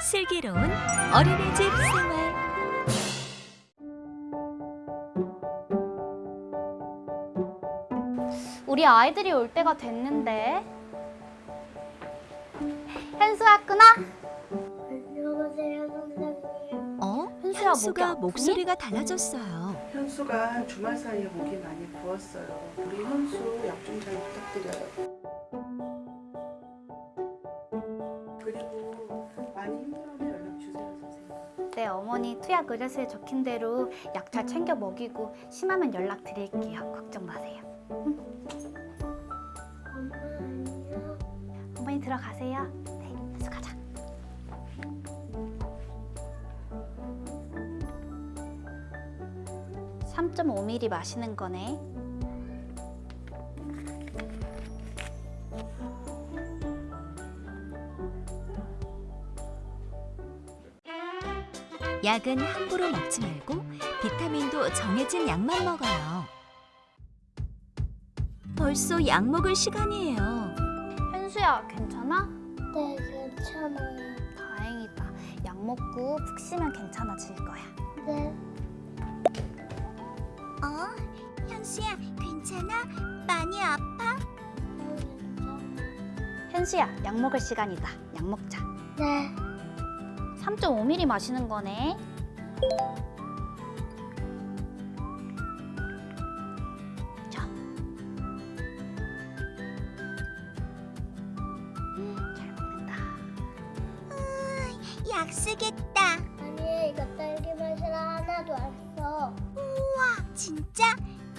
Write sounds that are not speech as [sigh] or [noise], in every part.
슬기로운 어린이집 생활 우리 아이들이 올 때가 됐는데. 현수 왔구나. 안녕하세요, 선생님. 어? 현수야, 현수가? 목소리가 달라졌어요. 현수가 주말 사이에 목이 많이 부었어요. 우리 현수 약 좀 잘 부탁드려요. 네, 어머니 투약 의뢰서에 적힌 대로 약 잘 챙겨 먹이고 심하면 연락 드릴게요. 걱정 마세요. 어머니 들어가세요. 네, 현수 가자. (3.5ml) 마시는 거네 약은 함부로 먹지 말고 비타민도 정해진 약만 먹어요. 벌써 약 먹을 시간이에요. 현수야 괜찮아? 네, 괜찮아요. 다행이다 약 먹고 푹 쉬면 괜찮아질 거야 네. 어? 현수야, 괜찮아? 많이 아파? 현수야 약 먹을 시간이다 약 먹자 네. 3.5ml 마시는 거네. 자. 잘 먹는다. 약 쓰겠다. 아니, 이거 딸기 맛이라 하나도 안 써. 진짜?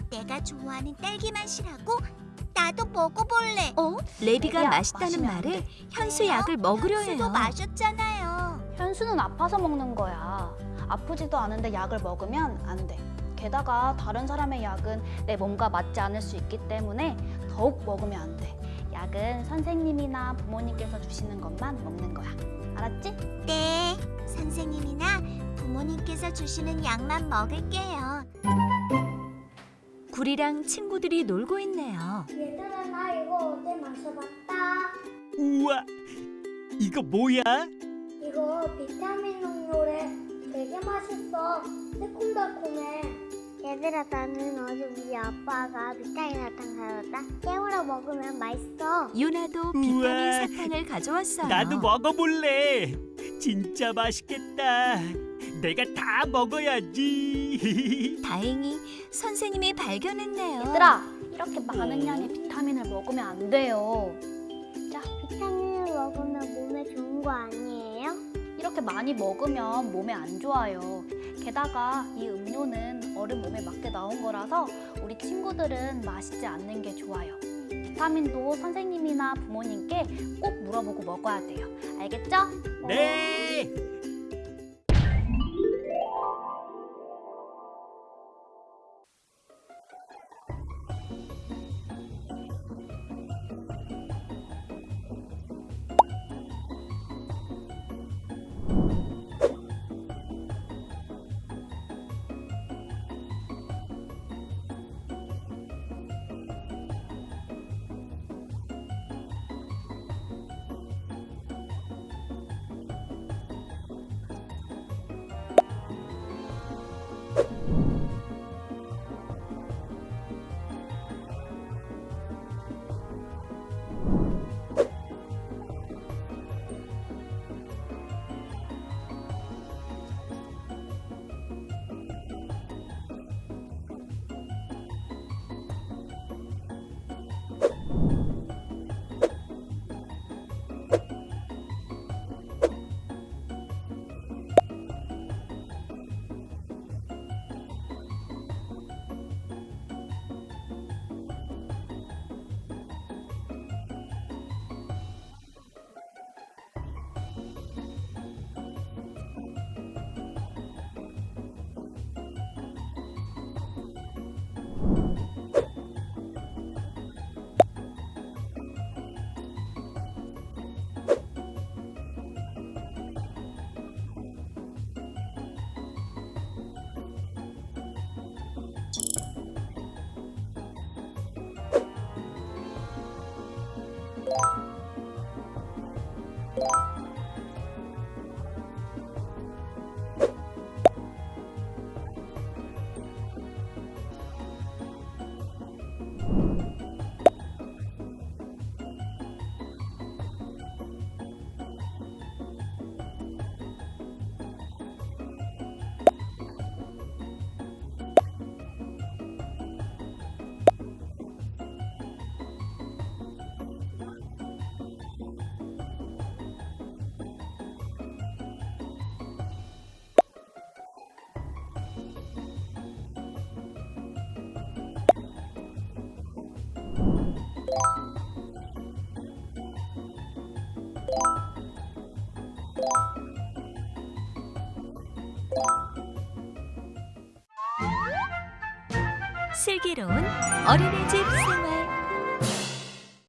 내가 좋아하는 딸기 맛이라고? 나도 먹어볼래. 어? 레비가 맛있다는 말에 돼. 현수 약을 먹으려 현수도 해요. 마셨잖아요. 현수는 아파서 먹는 거야. 아프지도 않은데 약을 먹으면 안 돼. 게다가 다른 사람의 약은 내 몸과 맞지 않을 수 있기 때문에 더욱 먹으면 안 돼. 약은 선생님이나 부모님께서 주시는 것만 먹는 거야. 알았지? 네, 선생님이나 부모님께서 주시는 약만 먹을게요. 구리랑 친구들이 놀고 있네요. 얘들아, 나 이거 어제 마셔봤다. 우와, 이거 뭐야? 이거 비타민 음료래. 되게 맛있어. 새콤달콤해. 얘들아, 나는 어제 우리 아빠가 비타민 사탕 사줬다. 깨물어 먹으면 맛있어. 유나도 우와. 비타민 사탕을 가져왔어요. 나도 먹어볼래. 진짜 맛있겠다. 내가 다 먹어야지. [laughs] 다행히 선생님이 발견했네요. 얘들아, 이렇게 많은 양의 비타민을 먹으면 안 돼요. 자, 비타민을 먹으면 몸에 좋은 거 아니에요? 이렇게 많이 먹으면 몸에 안 좋아요. 게다가 이 음료는 어른 몸에 맞게 나온 거라서 우리 친구들은 마시지 않는 게 좋아요. 비타민도 선생님이나 부모님께 꼭 물어보고 먹어야 돼요. 알겠죠? 네. 슬기로운 어린이집 생활